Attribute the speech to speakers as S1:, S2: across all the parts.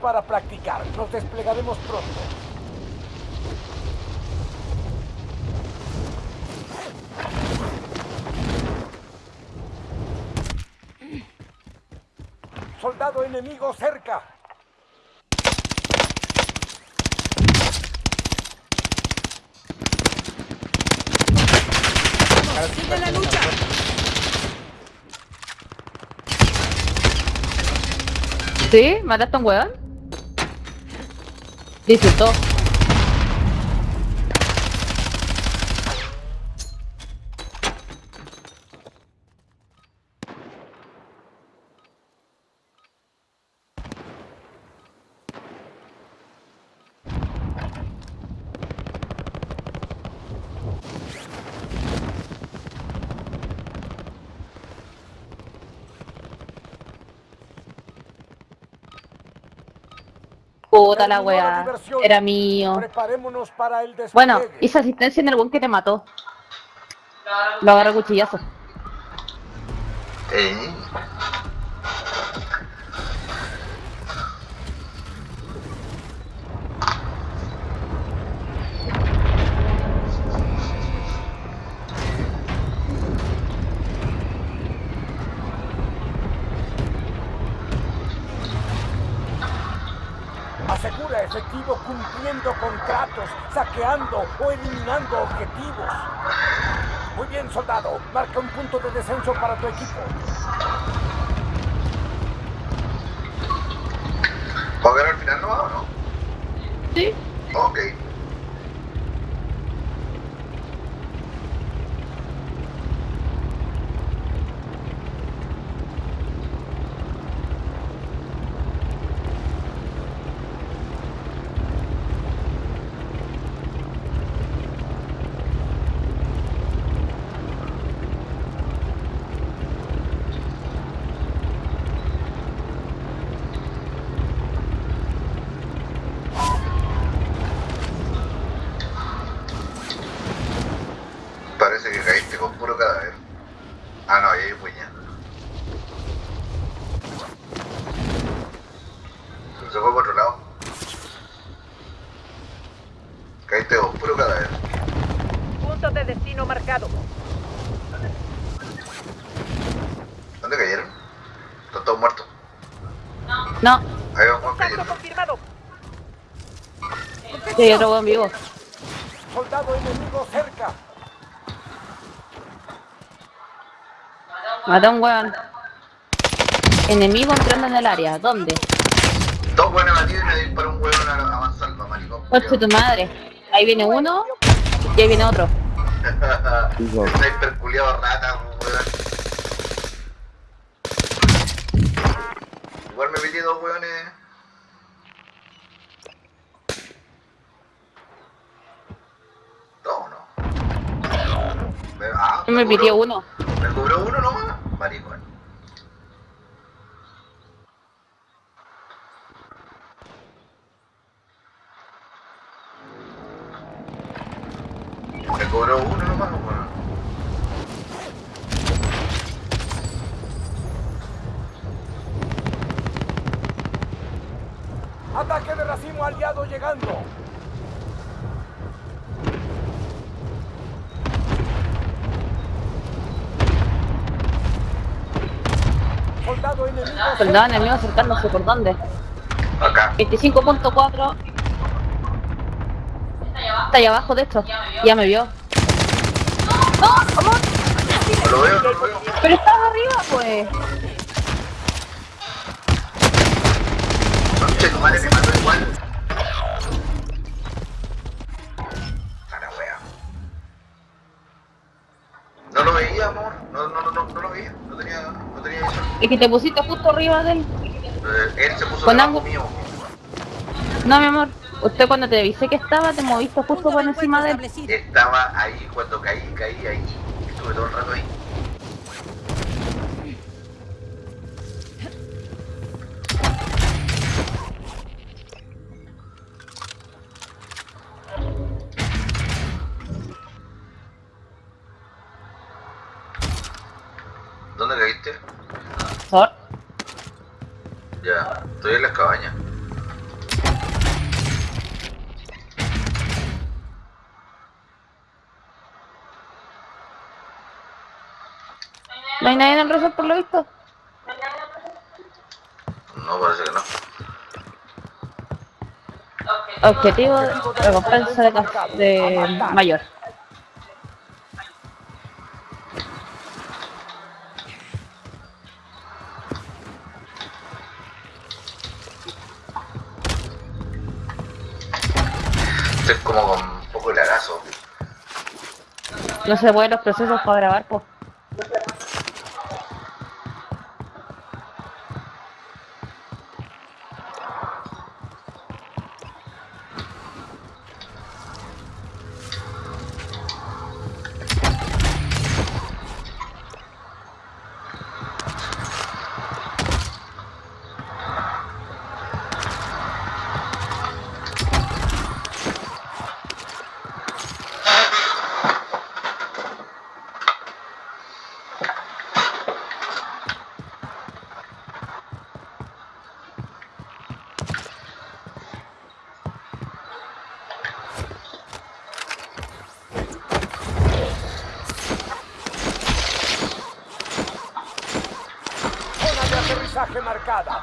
S1: para practicar. Nos desplegaremos pronto. Soldado enemigo cerca.
S2: ¡Sigue la lucha!
S3: ¿Sí? ¿Mataste a un weón? Disfrutó. Puta la weá. Era mío.
S1: Preparémonos para el despliegue.
S3: Bueno, hice asistencia en el buen que te mató. Lo agarré a cuchillazo.
S4: Eh,
S1: contratos, saqueando o eliminando objetivos. Muy bien, soldado. Marca un punto de descenso para tu equipo.
S4: ¿Va a ver al final no o no?
S3: Sí.
S4: Ok. Parece que caíste con puro cadáver. Ah, no, ahí hay puñal. Se fue por otro lado. Caíste con puro cadáver.
S2: Punto de destino marcado.
S4: ¿Dónde cayeron? Están todos muertos.
S3: No,
S4: vamos
S2: Contacto
S4: cayendo.
S2: confirmado.
S3: sí, hay otro weón vivo.
S1: Soldado enemigo cerca.
S3: Maté a un weón. Enemigo entrando en el área. ¿Dónde?
S4: Dos buenos batidos y me disparó un huevo a a mansalva, maricón.
S3: Coche tu madre. Ahí viene uno y ahí viene otro.
S4: Sniper culiado rata, weón. Igual me pillé dos weones. Dos no. Me, ah,
S3: me
S4: cobró-
S3: pidió uno.
S4: Me cobró uno nomás, maricón. Me cobró uno nomás, weón.
S1: Ataque de racimo aliado llegando. Soldado enemigo
S3: Soldado enemigo acercándose por dónde.
S4: Acá.
S3: 25.4. Está ahí abajo de esto. Ya me vio. ¡No! ¡Amor!
S4: No lo veo, no lo veo.
S3: Pero estaba arriba, pues.
S4: Tu madre mató igual. No lo veía, amor. No, no, no, no, no lo veía. No tenía, no tenía eso.
S3: Es que te pusiste justo arriba de él.
S4: Eh, él se puso
S3: Con
S4: debajo mío.
S3: No, mi amor. Usted cuando te avisé que estaba, te moviste justo por encima de él.
S4: Estaba ahí cuando caí, caí ahí. Estuve todo el rato ahí. las cabañas.
S3: ¿No hay nadie en el refri por lo visto?
S4: No, parece que no.
S3: Objetivo, recompensa de, de mayor. No se pueden los procesos para grabar, pues.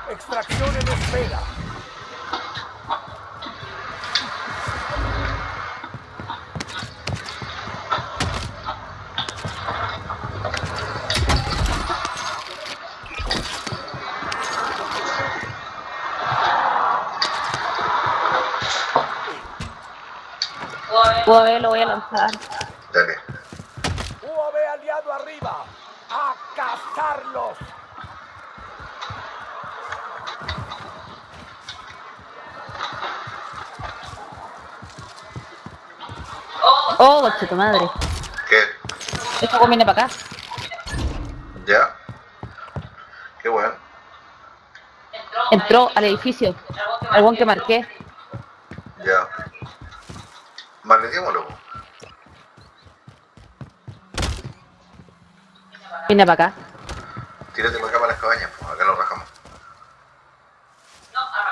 S1: Extracción en espera.
S3: UAV lo voy a lanzar.
S4: Dale.
S1: UAV aliado arriba. A cazarlos.
S3: Oh, coche tu madre.
S4: ¿Qué?
S3: Esto viene para acá.
S4: ¿Ya? Qué bueno.
S3: Entró al edificio. Al buen que marqué.
S4: Ya. Maletémoslo.
S3: Viene para acá.
S4: Tírate para acá para las cabañas. pues, Acá lo rajamos.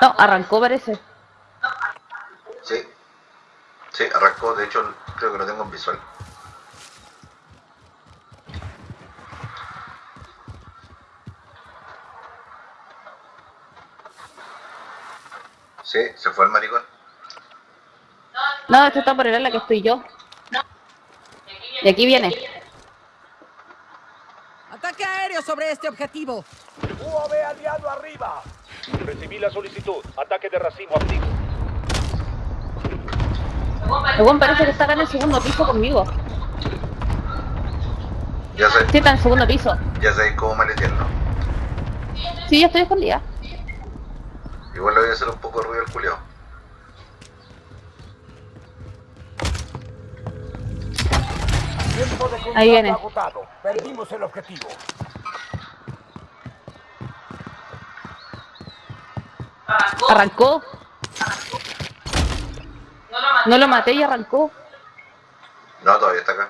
S3: No, arrancó parece.
S4: Sí. Sí, arrancó. De hecho, creo que lo tengo en visual. Sí, se fue el maricón.
S3: No, esto está por el ala que estoy yo. Y aquí viene.
S2: Ataque aéreo sobre este objetivo.
S1: UAV aliado arriba.
S5: Recibí la solicitud. Ataque de racimo activo.
S3: El buen parece que está acá en el segundo piso conmigo.
S4: Ya sé,
S3: Sí, está en el segundo piso.
S4: ya sabéis cómo maletearlo.
S3: Sí, yo estoy escondida.
S4: Igual le voy a hacer un poco de ruido al culiao.
S1: Tiempo de combate
S3: Ahí viene.
S1: agotado. Perdimos el objetivo.
S3: Arrancó. No lo maté y arrancó.
S4: No, todavía está acá.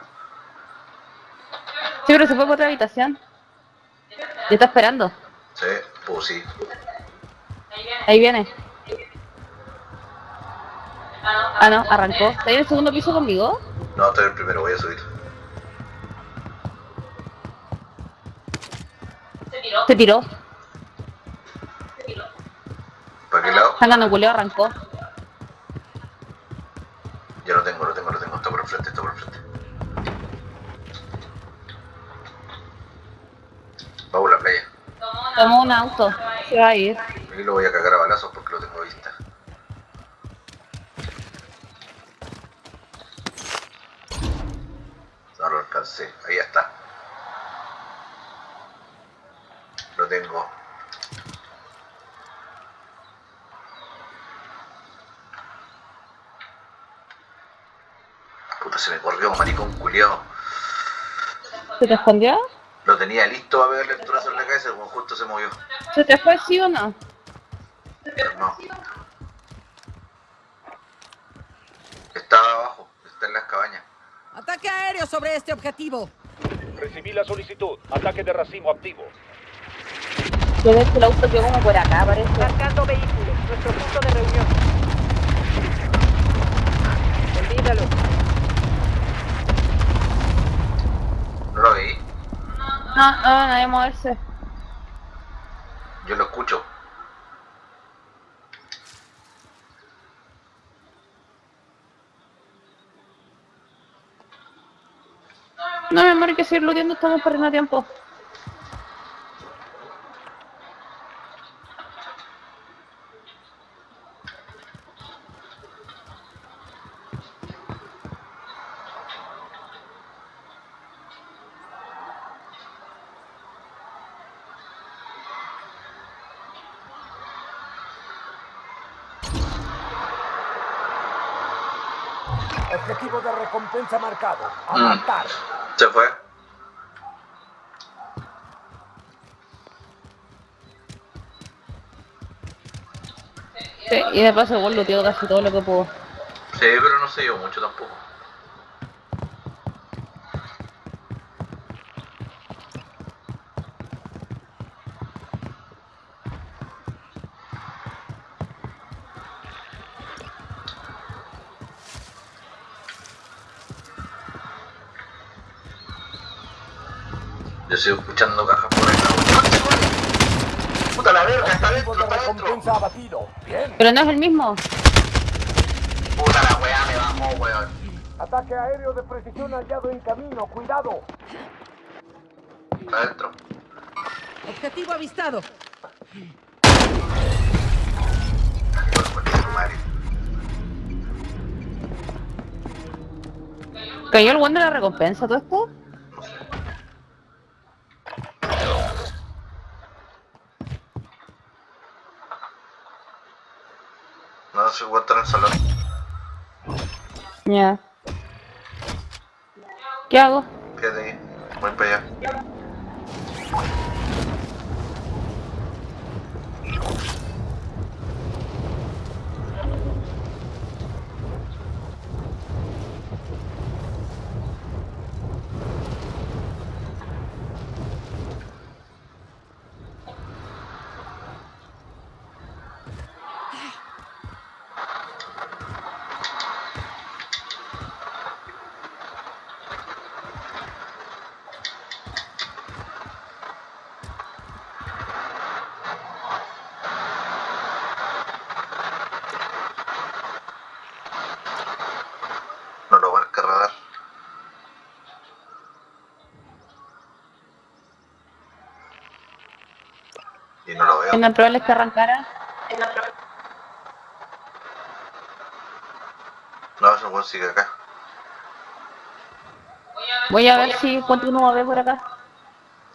S3: Sí, pero se fue por otra habitación. Y está esperando.
S4: Sí, pues sí.
S3: Ahí viene. Ah, no, arrancó. ¿Está ahí en el segundo piso conmigo?
S4: No, estoy el primero, voy a subir.
S3: Se tiró.
S4: ¿Para qué lado?
S3: Sangano culeo arrancó.
S4: Ya lo tengo, lo tengo, lo tengo. Está por el frente, está por el frente. Vamos a la playa.
S3: Tomó un auto. Se va a ir.
S4: Aquí lo voy a cagar a balazos porque lo tengo a vista. No lo alcancé. Ahí está. Lo tengo. Puta, se me corrió, maricón culiao.
S3: ¿Se te escondió?
S4: Lo tenía listo para pegarle el turazo en la cabeza, como justo se movió.
S3: ¿Se te fue sí o no?
S4: Pero no. Estaba abajo, está en las cabañas.
S2: Ataque aéreo sobre este objetivo.
S5: Recibí la solicitud. Ataque de racimo activo.
S3: Yo veo que el auto por acá, parece.
S2: Marcando vehículo. Nuestro punto de reunión.
S4: ¿No
S3: No, nadie moverse.
S4: Yo lo escucho.
S3: No, mi amor, hay que seguir looteando, estamos perdiendo tiempo.
S1: Objetivo de marcado. A
S4: Mm.
S1: matar.
S4: Se fue.
S3: Sí, y de paso, igual looteo casi todo lo que puedo.
S4: Sí, pero no se dio mucho tampoco.
S3: Pero no es el mismo.
S4: Puta la weá, me bajó, weón.
S1: Ataque aéreo de precisión hallado en camino. Cuidado.
S4: Está dentro.
S2: Objetivo avistado.
S3: ¿Cayó el buen de la recompensa todo esto?
S4: Se encuentra en el salón.
S3: Ya. ¿Qué hago?
S4: Quédate ahí. Voy para allá. No lo van a cargar. Y no lo veo.
S3: En el probable es que arrancara.
S4: No, ese weón sigue acá.
S3: Voy a ver si continúo a ver por acá.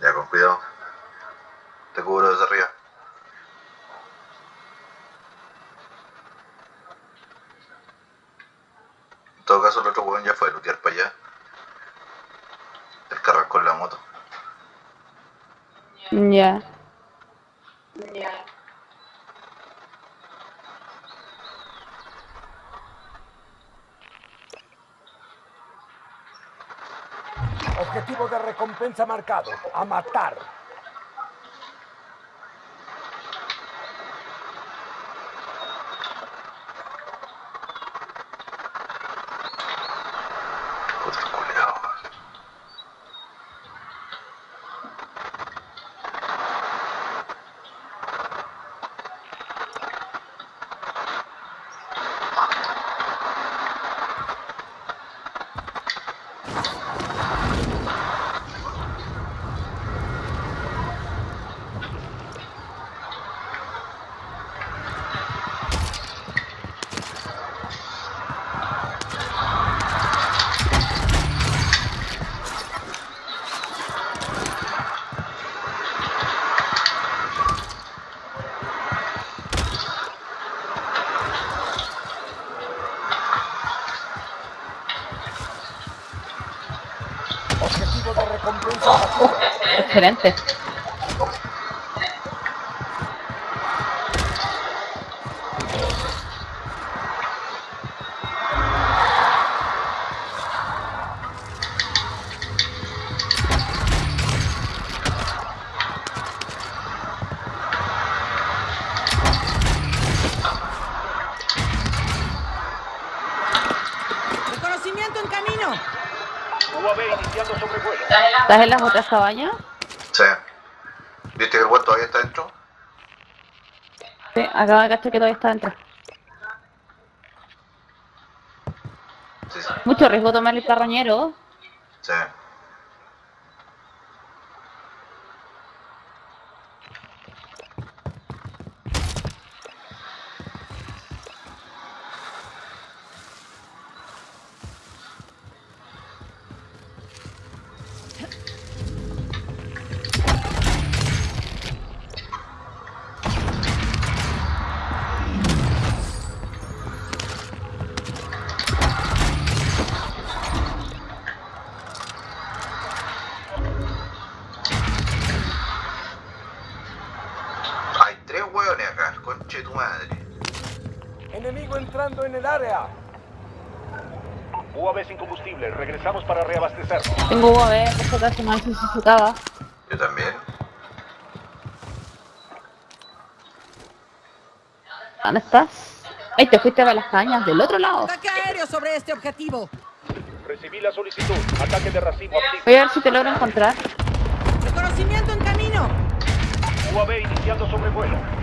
S4: Ya, con cuidado. Te cubro desde arriba. En todo caso, el otro weón ya fue a lootear para allá. El en la moto.
S3: Ya.
S1: Objetivo de recompensa marcado. A matar.
S2: Reconocimiento en camino.
S3: ¿Estás en las otras cabañas?
S4: ¿Viste que el weón todavía está dentro?
S3: Sí, acabo de cachar que todavía está dentro.
S4: Sí, sí.
S3: Mucho riesgo tomar el carroñero.
S4: Sí. Hueones acá, conche tu madre.
S1: Enemigo entrando en el área.
S5: UAV sin combustible. Regresamos para reabastecernos.
S3: Tengo UAV, por si acaso no necesitaba.
S4: Yo también.
S3: ¿Dónde estás? Ay, te fuiste para las cañas del otro lado.
S2: Ataque aéreo sobre este objetivo.
S5: Recibí la solicitud. Ataque de racimo activo.
S3: Voy a ver si te logro encontrar.
S2: Reconocimiento en camino.
S5: UAV iniciando sobrevuelo.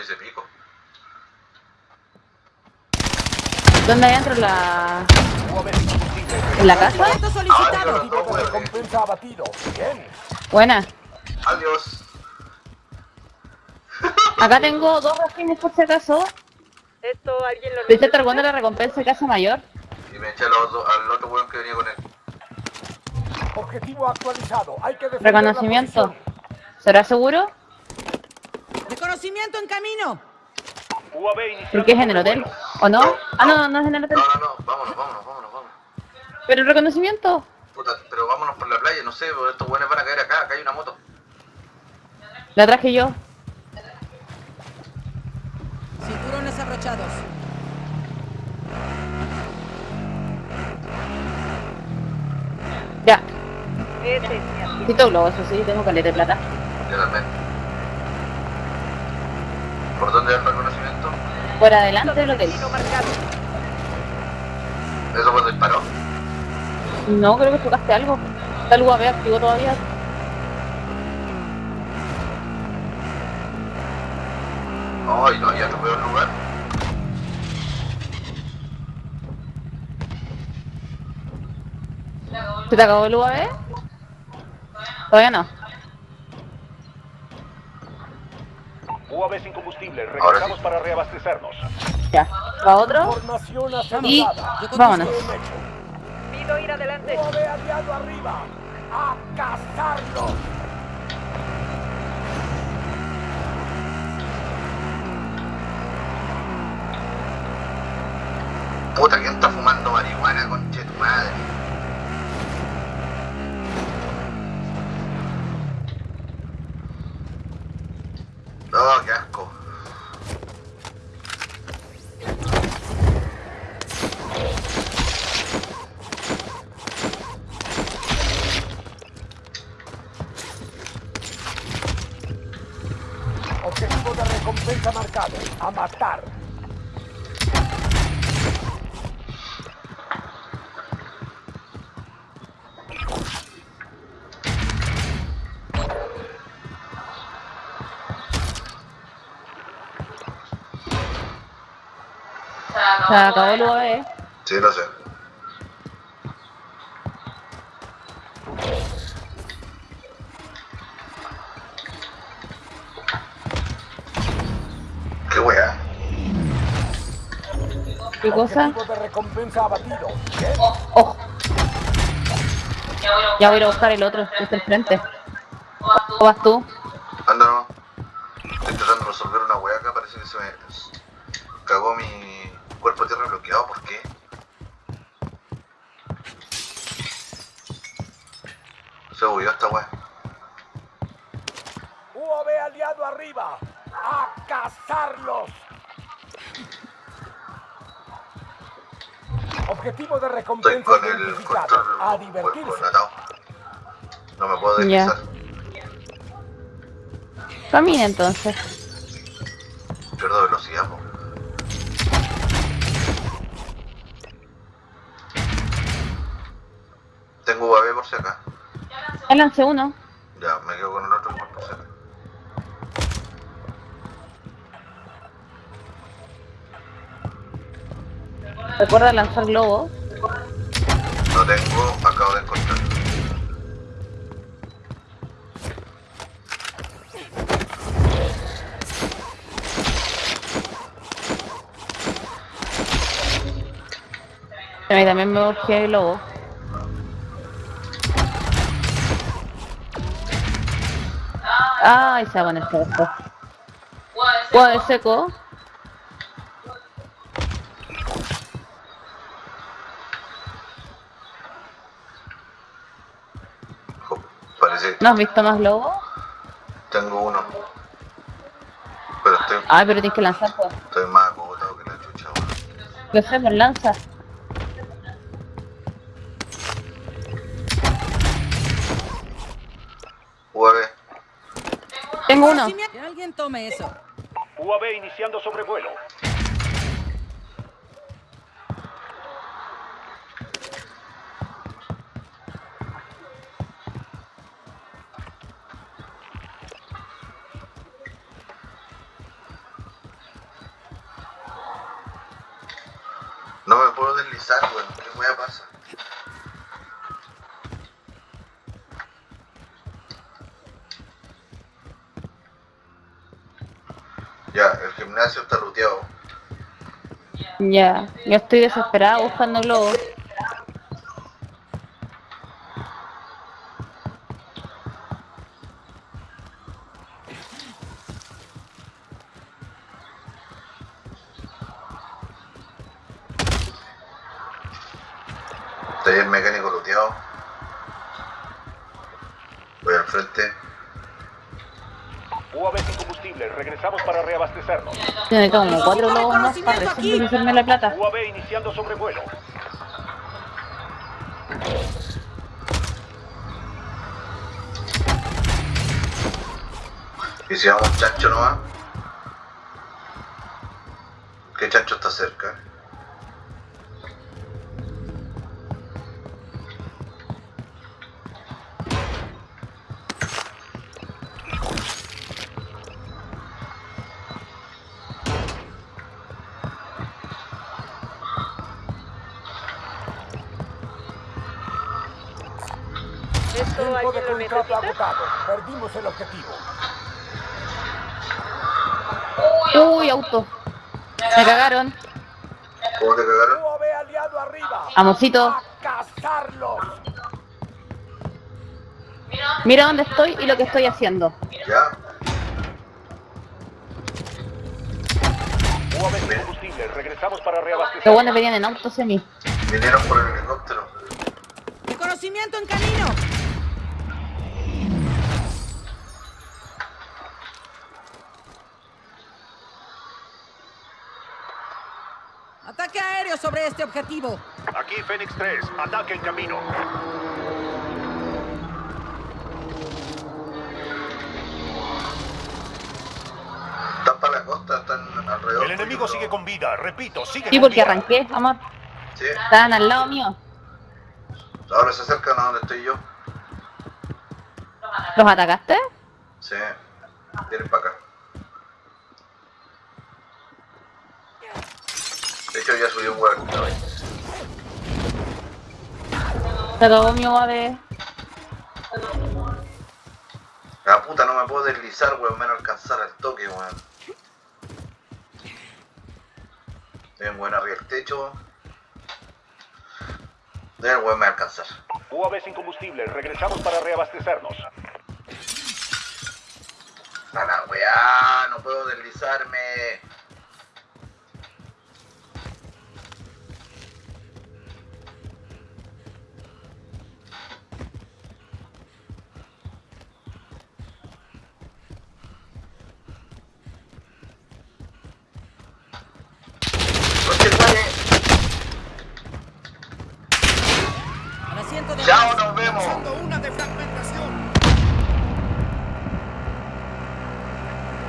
S4: Hice pico.
S3: ¿Dónde hay dentro la... En la casa? Buena.
S4: Adiós.
S3: Acá tengo dos racimos por si acaso.
S6: Esto alguien lo
S3: ¿Te echaste alguna de la recompensa de casa mayor?
S4: Y me eché al otro, al otro weón que venía con él.
S1: Objetivo actualizado. Hay que
S3: Reconocimiento. ¿Será seguro?
S2: Reconocimiento en camino.
S3: ¿Por qué es en el hotel? ¿O no? Ah, no, no es en el hotel.
S4: No, no, no, vámonos, vámonos, vámonos.
S3: Pero el reconocimiento.
S4: Puta, pero vámonos por la playa, no sé, estos buenos van a caer acá, acá hay una moto.
S3: La traje yo.
S2: Cinturones abrochados.
S3: Ya. Necesito globo, eso sí, tengo caleta de plata.
S4: Yo también. ¿Por dónde es el reconocimiento?
S3: Por adelante del hotel.
S6: Marcado.
S4: ¿Eso cuando disparó?
S3: No, creo que tocaste algo. Está el UAV activo todavía.
S4: Ay, no, ya no veo el lugar.
S3: ¿Se te acabó el UAV? Todavía no.
S5: UAV sin combustible. Regresamos
S4: sí.
S5: para reabastecernos.
S3: Ya. ¿Va otro? Y vámonos.
S6: Pido ir adelante.
S1: UAV aliado arriba. A cazarlo.
S4: Puta, ¿quién
S3: Se acabó el UAV.
S4: Sí, lo sé. Qué wea.
S3: ¿Qué cosa? Oh, Ya voy a ir a buscar el otro, que está al frente. ¿O vas tú? Ya. Camina entonces.
S4: Pierdo velocidad, po. Tengo UAV por si acá.
S3: Ya lancé uno.
S4: Ya, me quedo con el otro por si acá.
S3: Recuerda lanzar globo.
S4: No tengo, acabo de encontrar.
S3: A mí también me urgía el globo. Ay, se va a esto. Guau, seco.
S4: Parece
S3: ¿No has visto más globo?
S4: tengo uno. Pero estoy,
S3: Ay, pero tienes que lanzar, pues.
S4: estoy más acogotado que la chucha, weón.
S3: Lo sé, pues lanza.
S4: UAV.
S3: Tengo uno.
S2: Reconocimiento- Que alguien tome eso.
S5: UAV iniciando sobrevuelo.
S4: Ya,
S3: yo estoy desesperada buscando globos.
S4: Taller mecánico luteado. Voy al frente.
S5: UAV sin combustible. Regresamos para reabastecernos.
S3: Tiene como cuatro globos más para recién la plata.
S5: UAV iniciando sobrevuelo.
S4: Y si vamos chancho nomás. ¿Qué chancho está cerca?
S1: Perdimos el objetivo.
S3: Uy, auto. Me cagaron.
S4: ¿Cómo te cagaron?
S1: UAV aliado arriba.
S3: Amorcito, mira dónde estoy y lo que estoy haciendo.
S4: Ya.
S5: UAV sin combustible. Regresamos para
S3: Los
S5: reabastecernos.
S3: buenos venían en auto semi.
S4: Vinieron por el helicóptero.
S2: Reconocimiento en camino. Sobre este objetivo.
S5: Aquí Fénix 3. Ataque en camino.
S4: Están para la costa, están alrededor.
S5: El enemigo sigue con vida. Repito, sigue
S3: Sí,
S5: con
S3: porque
S5: vida.
S3: arranqué, amor.
S4: Sí.
S3: Estaban al lado mío.
S4: Ahora se acercan a donde estoy yo.
S3: ¿Los atacaste?
S4: Sí. Vienen para acá. De hecho ya subí un huevo.
S3: Se acabó mi UAV.
S4: La puta no me puedo deslizar, weón, menos alcanzar al toque, weón. Bien, weón, arriba el techo. Deben weón me alcanzar.
S5: UAV sin combustible. Regresamos para reabastecernos.
S4: A la weá, no puedo deslizarme. Conche tu madre.
S2: Al asiento de
S4: Chao, nos vemos.
S1: una defragmentación.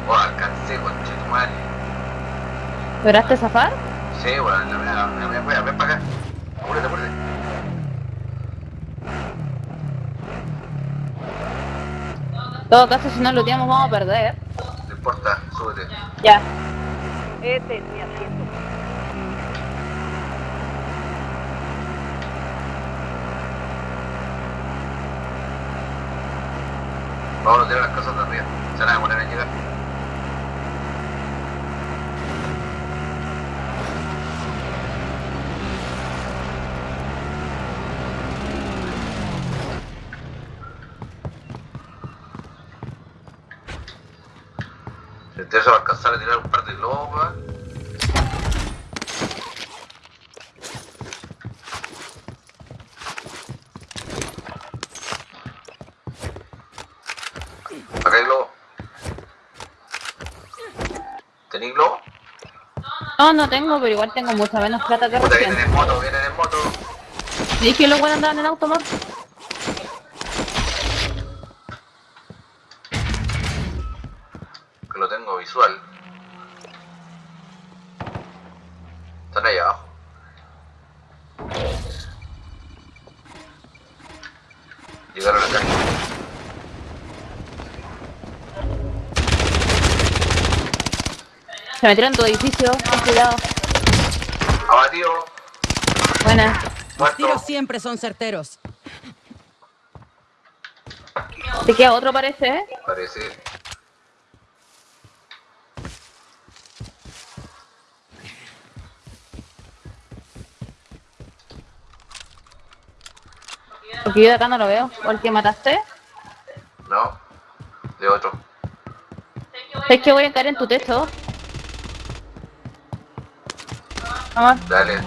S4: Oh, alcancé, conche tu madre.
S3: ¿Lograste zafar?
S4: Sí, weón, la la mía, ven, ven para acá. Apúrate, apúrate.
S3: En todo caso, si no lo looteamos vamos a perder.
S4: No importa, súbete.
S3: Ya.
S6: Este es mi asiento.
S4: Vamos a tirar las cosas de arriba. Se van a demorar en llegar. Si te va a alcanzar a tirar un par de weón. Acá hay globo. ¿Tenéis globo?
S3: No, no tengo, pero igual tengo mucha menos plata que recién.
S4: vienen en moto, vienen en moto.
S3: ¿Y que los buenos andaban en auto?
S4: Lo tengo visual. Están ahí abajo. Llegaron acá.
S3: Se metieron en tu edificio, ten cuidado.
S4: Abatido.
S3: Buena.
S2: Los tiros siempre son certeros.
S3: Te queda otro parece, ¿eh?
S4: Parece.
S3: Porque yo de acá no lo veo. ¿O el que mataste?
S4: No. De otro.
S3: Es que voy a caer en tu techo. Amor,
S4: Dale.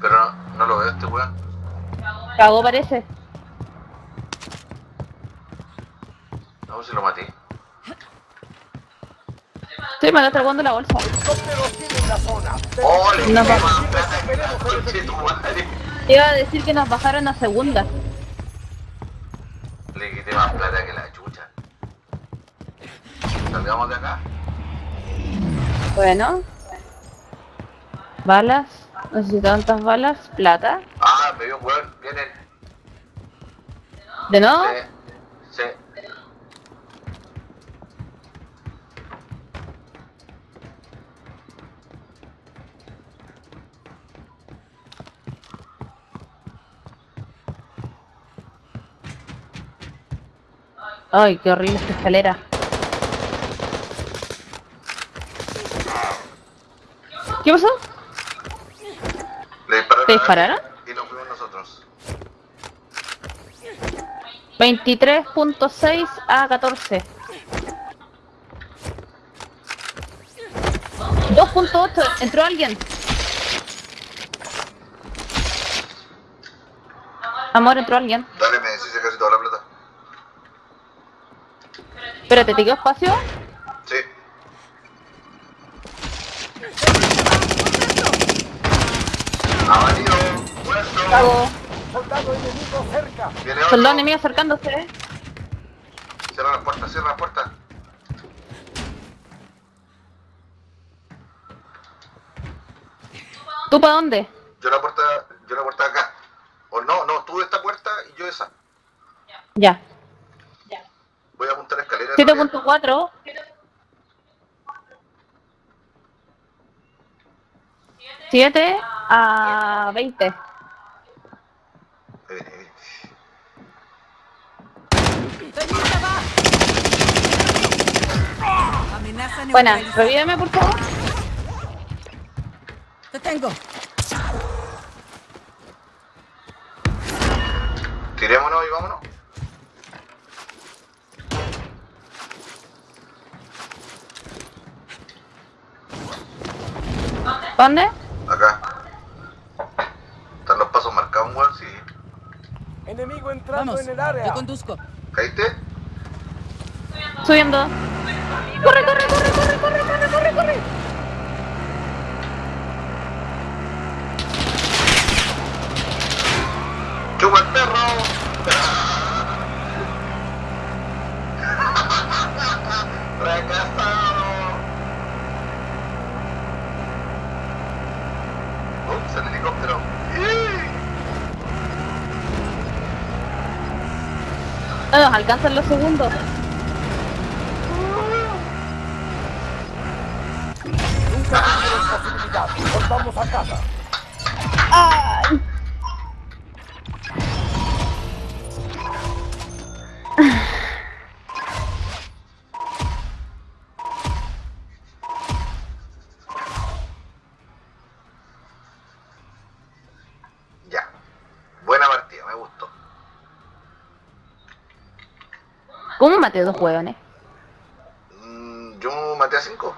S4: Pero no, no lo veo este weón.
S3: cagó parece.
S4: No, si lo maté.
S3: Estoy mandando al la bolsa.
S4: ¡Oh, le
S3: No, Te iba a decir que nos bajaron a segunda.
S4: Le quité más plata que la chucha. Salgamos de acá.
S3: Bueno. Balas. Necesito tantas balas. Plata.
S4: Ah, me vio un weón. Vienen.
S3: ¿De nuevo?
S4: Sí. Sí.
S3: Ay, qué horrible esta escalera. ¿Qué pasó? ¿Te dispararon?
S4: Y nos fuimos nosotros.
S3: 23.6 a 14. 2.8. ¿Entró alguien? Amor, entró alguien.
S4: Dale, me decís casi toda la plata.
S3: Espérate, ¿te quedó espacio?
S4: Sí. Abatido. Muerto.
S3: Cago.
S1: Soldado enemigo cerca.
S4: Viene otro.
S3: Soldado enemigo acercándose. ¿eh?
S4: Cierra la puerta, cierra la puerta.
S3: ¿Tú para dónde?
S4: Yo la puerta, yo la puerta de acá. O no, no, tú esta puerta y yo esa.
S3: Ya.
S4: Voy a apuntar la escalera. en realidad.
S3: 7.4. 7 a 20.
S4: Ahí viene, ahí viene.
S2: ¡Estoy lista, va! Amenaza
S3: Buena, revíveme por favor.
S2: Te tengo.
S4: Tirémonos y vámonos.
S3: ¿Dónde?
S4: Acá. ¿Están los pasos marcados, weón? Sí.
S1: Enemigo entrando
S2: Vamos,
S1: en el área.
S2: yo conduzco.
S4: ¿Caíste?
S3: Subiendo. Corre, corre, corre, corre, corre, corre, corre, corre.
S4: ¡Chupa el perro! ¡Fracasado! Ups, el helicóptero.
S3: No nos alcanzan los segundos.
S1: Nunca tuvieron posibilidad. Volvamos a casa.
S3: Ay. Maté dos hueones?
S4: Mm, yo maté a 5.